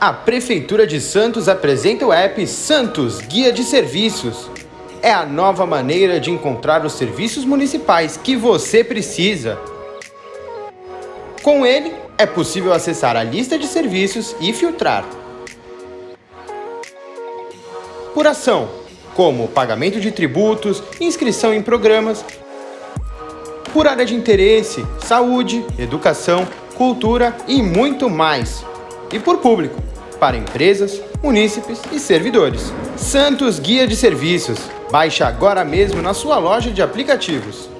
A Prefeitura de Santos apresenta o app Santos Guia de Serviços. É a nova maneira de encontrar os serviços municipais que você precisa. Com ele, é possível acessar a lista de serviços e filtrar. Por ação, como pagamento de tributos, inscrição em programas, por área de interesse, saúde, educação, cultura e muito mais. E por público, para empresas, munícipes e servidores. Santos Guia de Serviços. Baixe agora mesmo na sua loja de aplicativos.